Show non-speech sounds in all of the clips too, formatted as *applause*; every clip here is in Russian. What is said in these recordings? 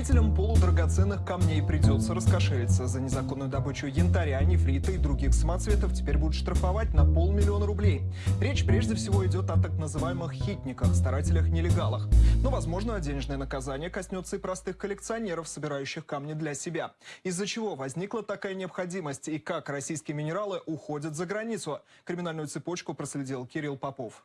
Любителям полудрагоценных камней придется раскошелиться. За незаконную добычу янтаря, нефрита и других самоцветов теперь будут штрафовать на полмиллиона рублей. Речь прежде всего идет о так называемых хитниках, старателях-нелегалах. Но, возможно, денежное наказание коснется и простых коллекционеров, собирающих камни для себя. Из-за чего возникла такая необходимость и как российские минералы уходят за границу? Криминальную цепочку проследил Кирилл Попов.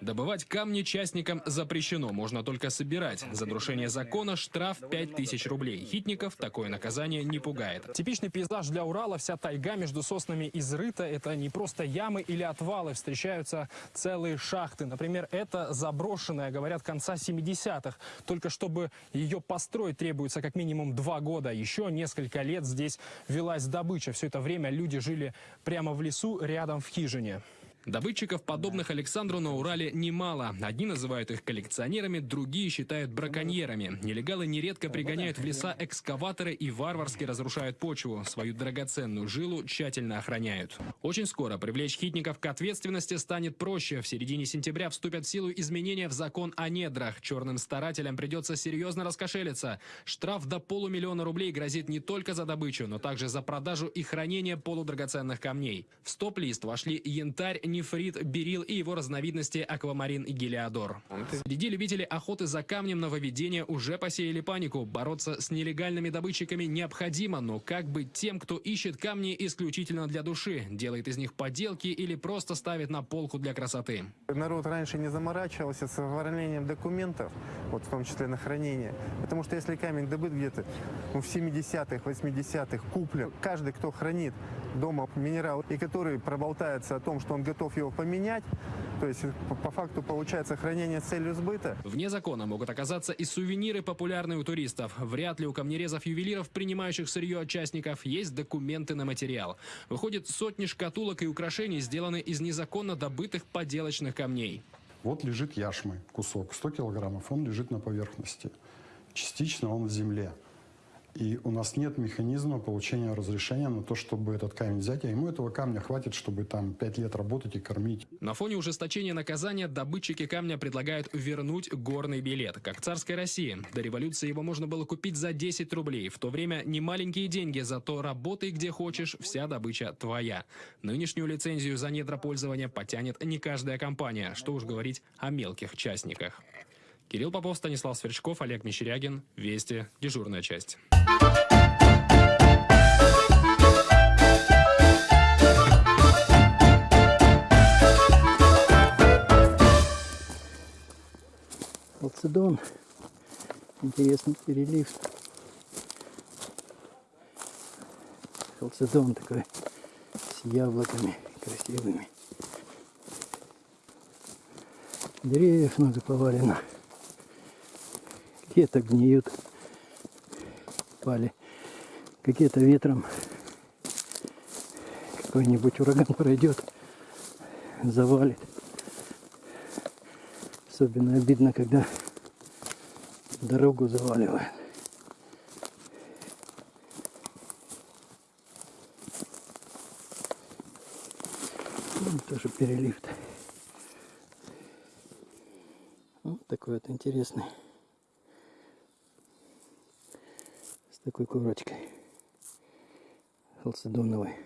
Добывать камни частникам запрещено, можно только собирать. За нарушение закона штраф 5000 рублей. Хитников такое наказание не пугает. Типичный пейзаж для Урала, вся тайга между соснами изрыта. Это не просто ямы или отвалы, встречаются целые шахты. Например, это заброшенная, говорят, конца 70-х. Только чтобы ее построить требуется как минимум два года. Еще несколько лет здесь велась добыча. Все это время люди жили прямо в лесу, рядом в хижине. Добытчиков, подобных Александру на Урале, немало. Одни называют их коллекционерами, другие считают браконьерами. Нелегалы нередко пригоняют в леса экскаваторы и варварски разрушают почву. Свою драгоценную жилу тщательно охраняют. Очень скоро привлечь хитников к ответственности станет проще. В середине сентября вступят в силу изменения в закон о недрах. Черным старателям придется серьезно раскошелиться. Штраф до полумиллиона рублей грозит не только за добычу, но также за продажу и хранение полудрагоценных камней. В стоп-лист вошли янтарь, нефрит, берил и его разновидности аквамарин и гелиодор. Среди любителей охоты за камнем нововведения уже посеяли панику. Бороться с нелегальными добытчиками необходимо, но как быть тем, кто ищет камни исключительно для души, делает из них поделки или просто ставит на полку для красоты? Народ раньше не заморачивался с оформлением документов, вот в том числе на хранение. Потому что если камень добыт где-то ну, в 70-х, 80-х, куплен, каждый, кто хранит дома минерал и который проболтается о том, что он готов его поменять, то есть по, по факту получается хранение с целью сбыта. Вне закона могут оказаться и сувениры, популярные у туристов. Вряд ли у камнерезов-ювелиров, принимающих сырье от частников, есть документы на материал. Выходит, сотни шкатулок и украшений сделаны из незаконно добытых поделочных камней. Вот лежит яшмы, кусок, 100 килограммов, он лежит на поверхности. Частично он в земле. И у нас нет механизма получения разрешения на то, чтобы этот камень взять, а ему этого камня хватит, чтобы там 5 лет работать и кормить. На фоне ужесточения наказания добытчики камня предлагают вернуть горный билет, как царской России. До революции его можно было купить за 10 рублей. В то время не маленькие деньги, зато работай где хочешь, вся добыча твоя. Нынешнюю лицензию за недропользование потянет не каждая компания, что уж говорить о мелких частниках. Кирилл Попов, Станислав Сверчков, Олег Мещерягин. Вести. Дежурная часть. Халцедон. Интересный перелив. Халцедон такой с яблоками красивыми. Деревьев много повалено. Какие-то гниют. Пали. Какие-то ветром. Какой-нибудь ураган *laughs* пройдет. Завалит. Особенно обидно, когда дорогу заваливает. Ну, тоже перелив. -то. Вот такой вот интересный. С такой корочкой. Халцедоновой.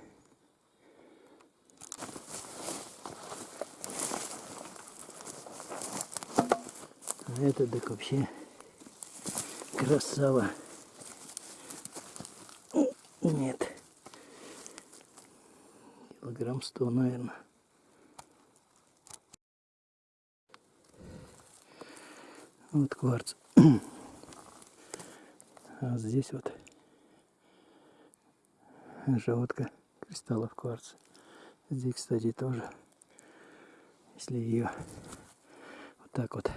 А это так вообще красава. Нет. Килограмм сто, наверное. Вот кварц. *clears throat* А здесь вот желтка кристаллов кварца. Здесь, кстати, тоже, если ее вот так вот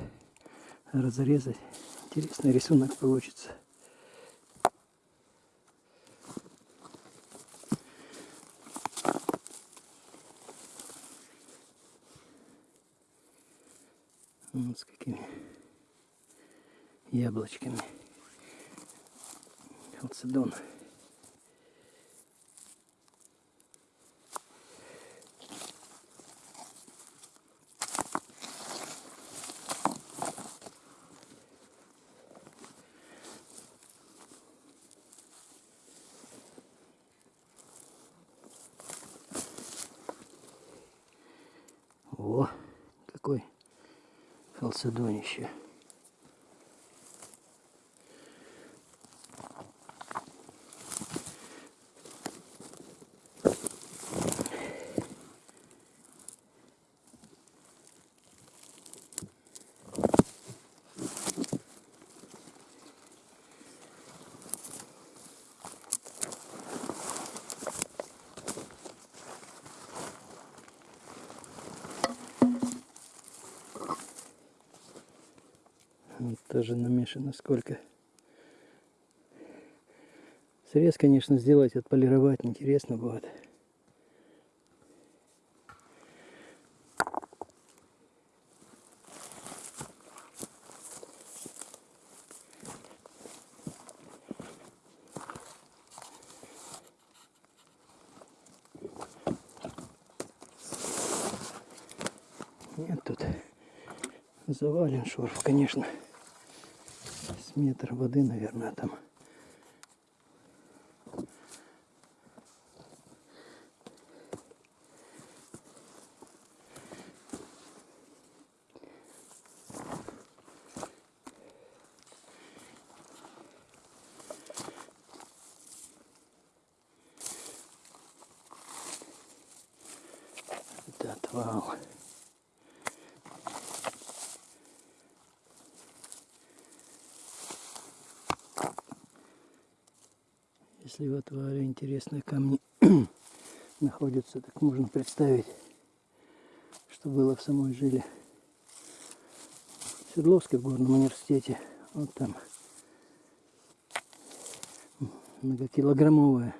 разрезать. Интересный рисунок получится. Вот с какими яблочками халцедон. О, какой халцедонище. Вот тоже намешано сколько. Срез, конечно, сделать, отполировать интересно будет. Нет тут завален шорф, конечно. С метр воды, наверное, там. Это отвал. Если в отвале интересные камни *clears throat* находятся, так можно представить, что было в самой жиле. В Свердловске в горном университете. Вот там многокилограммовая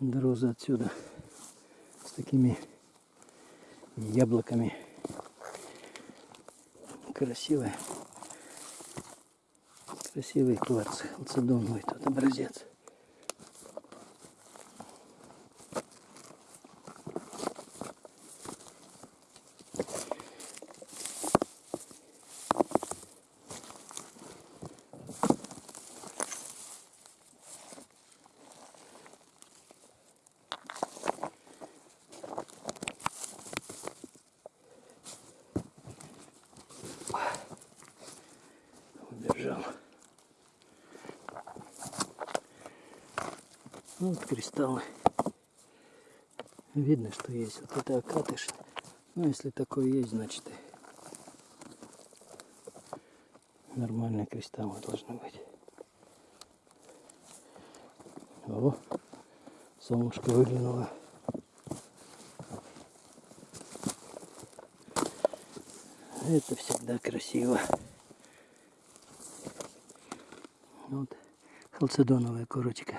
дороза отсюда с такими яблоками. Красивая. Красивый кварц, халцедоновый тут образец. Вот кристаллы. Видно, что есть. Вот это окатыш. Ну, если такое есть, значит нормальные кристаллы должны быть. О, солнышко выглянуло. Это всегда красиво. Вот халцедоновая корочка.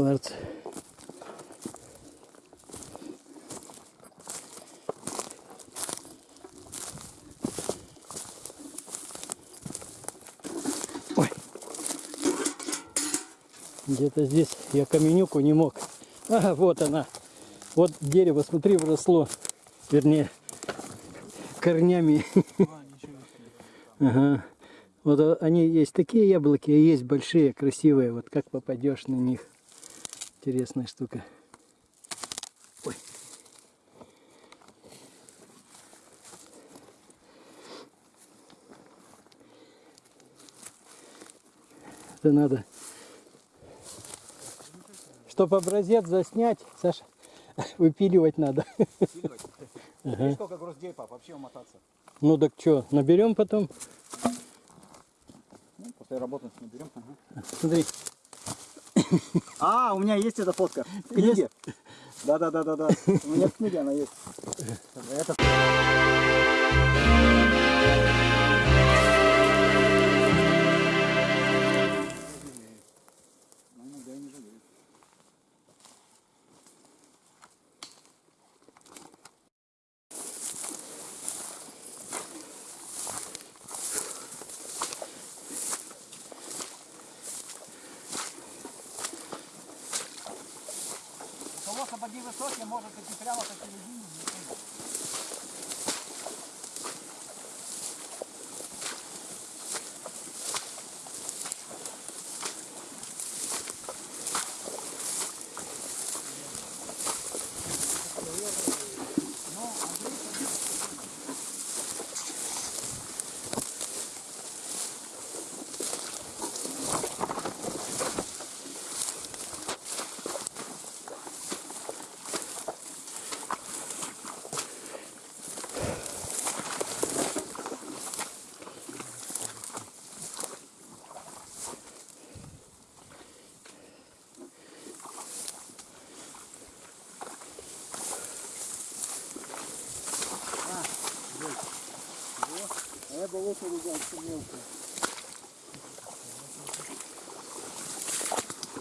Кварц. Где-то здесь я каменюку не мог. *laughs* А, вот она. Вот дерево, смотри, вросло. Вернее, корнями. *laughs* Ага. Вот они есть такие яблоки, а есть большие, красивые. Вот как попадешь на них. Интересная штука. Ой. Это надо. Чтобы образец заснять, Саша, *laughs* выпиливать надо. *laughs* Ага. Сколько вообще умотаться? Ну так что, наберем потом? Ну, после работы наберем. Ага. Смотри, *laughs* А, у меня есть эта фотка в книге. Да, да, да, да, да. У меня в книге она есть. Это такие высокие, может идти прямо по середине.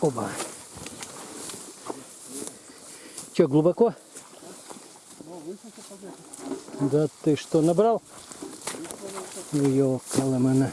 Оба. Че, глубоко? Да ты что, набрал? Ну, ёкала мана.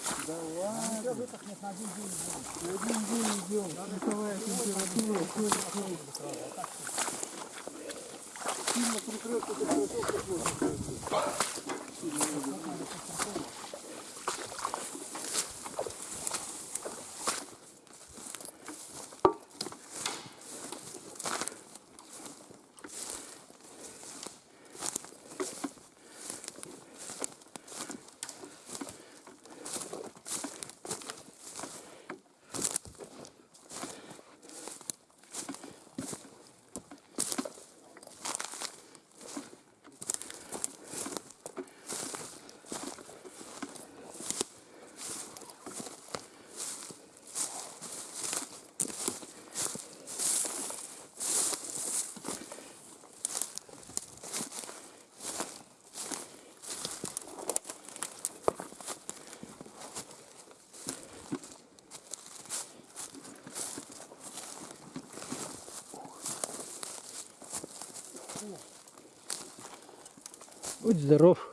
Будь здоров.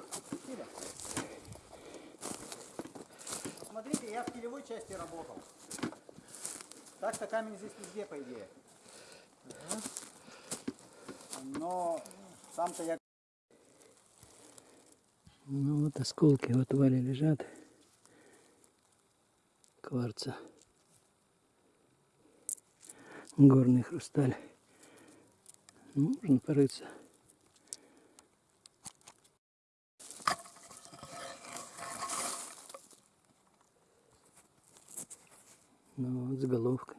Смотрите, я в килевой части работал. Так-то камень здесь везде, по идее. Но сам-то я Ну вот осколки в отвале лежат. Кварца. Горный хрусталь. Можно порыться. Ну вот, с головкой.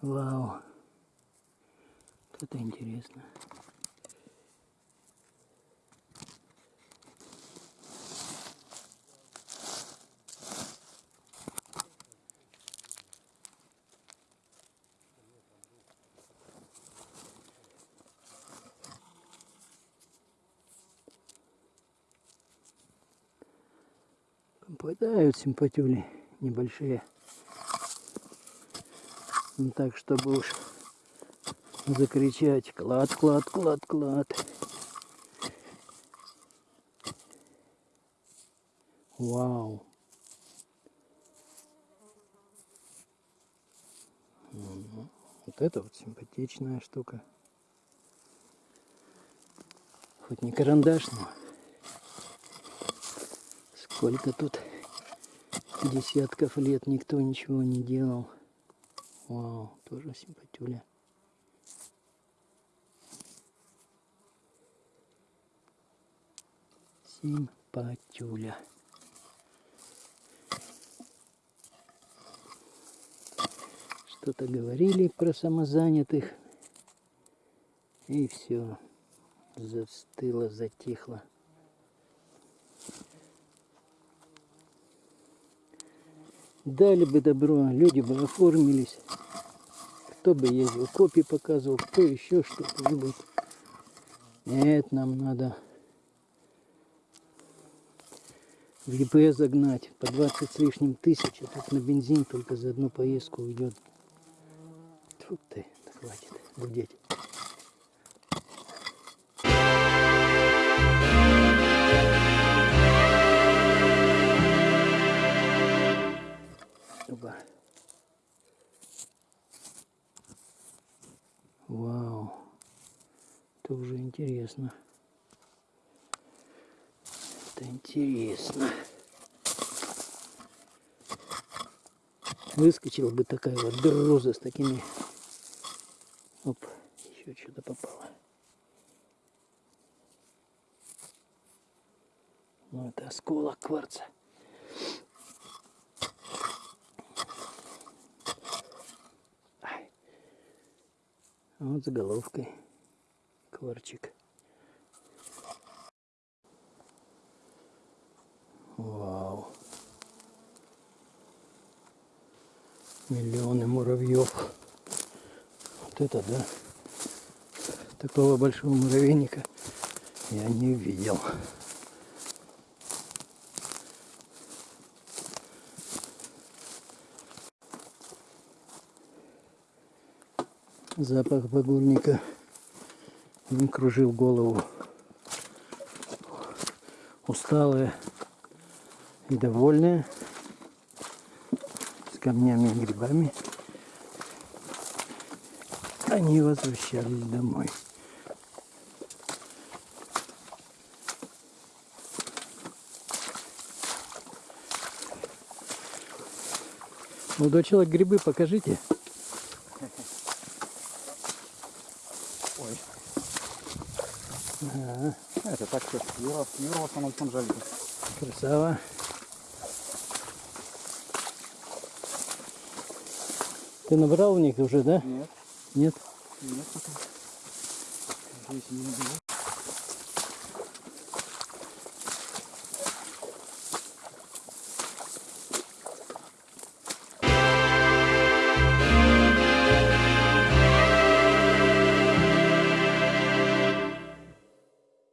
Вау. Это интересно. Попадают симпатюли небольшие. Ну так, чтобы уж закричать клад, клад, клад, клад. Вау. Вот это вот симпатичная штука. Хоть не карандаш, но сколько тут десятков лет никто ничего не делал. Вау, тоже симпатюля. Симпатюля. Что-то говорили про самозанятых. И все. Застыло, затихло. Дали бы добро, люди бы оформились. Кто бы ездил, копии показывал, кто еще что-то-нибудь. Нет, нам надо в ЕП загнать по 20 с лишним тысяч, а тут на бензин только за одну поездку уйдет. Тьфу ты, хватит гудеть. Интересно. Это интересно. Выскочила бы такая вот друза с такими. Оп, еще что-то попало. Ну, это осколок кварца. А Вот заголовкой. Кварчик. Вау. Миллионы муравьев. Вот это да. Такого большого муравейника я не видел. Запах багульника им кружил голову. Усталые и довольные с камнями и грибами они возвращались домой. Молодой человек, грибы покажите. Ой. Это так что Юра, Юра в основном там жалит. Красава. Ты набрал у них уже, да? Нет, Нет? нет пока. Здесь не было.